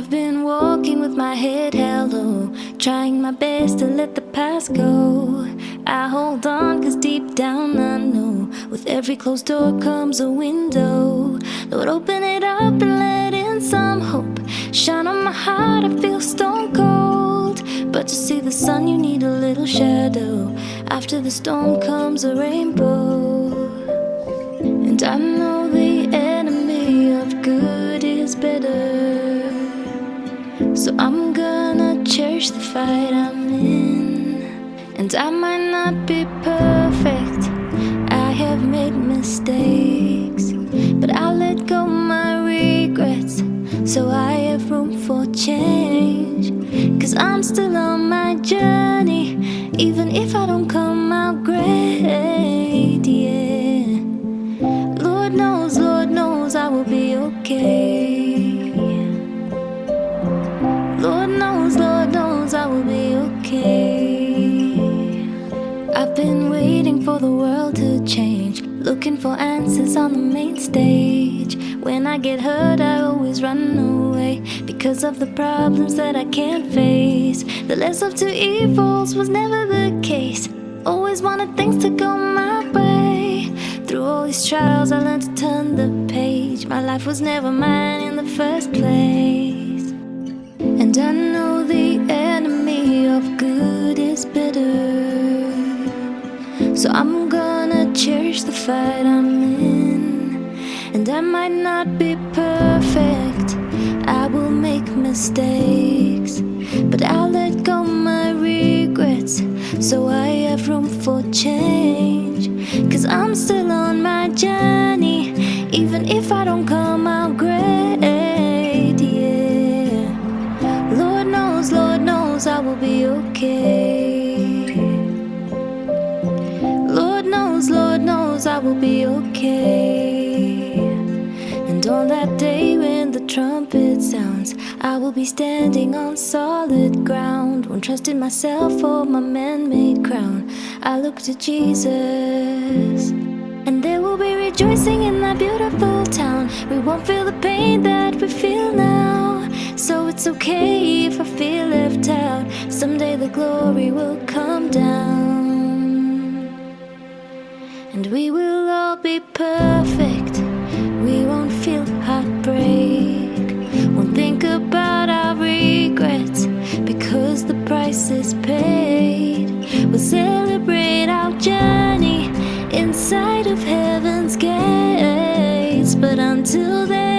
I've been walking with my head held low, trying my best to let the past go. I hold on cause deep down I know with every closed door comes a window. Lord, open it up and let in some hope. Shine on my heart, I feel stone cold. But to see the sun, you need a little shadow. After the storm comes a rainbow. And I know fight I'm in. And I might not be perfect, I have made mistakes. But I'll let go my regrets, so I have room for change. Cause I'm still on my journey, even if I don't come for the world to change, looking for answers on the main stage. When I get hurt, I always run away because of the problems that I can't face. The less of two evils was never the case. Always wanted things to go my way. Through all these trials, I learned to turn the page. My life was never mine in the first place. And I So I'm gonna cherish the fight I'm in. And I might not be perfect, I will make mistakes. But I'll let go my regrets so I have room for change. Cause I'm still on my journey, even if I don't come out great. Yeah Lord knows, Lord knows I will be okay. Will be okay. And on that day when the trumpet sounds, I will be standing on solid ground. Won't trust in myself or my man made crown. I look to Jesus. And there will be rejoicing in that beautiful town. We won't feel the pain that we feel now. So it's okay if I feel left out Someday the glory will come down And we will price is paid. We'll celebrate our journey Inside of heaven's gates. But until then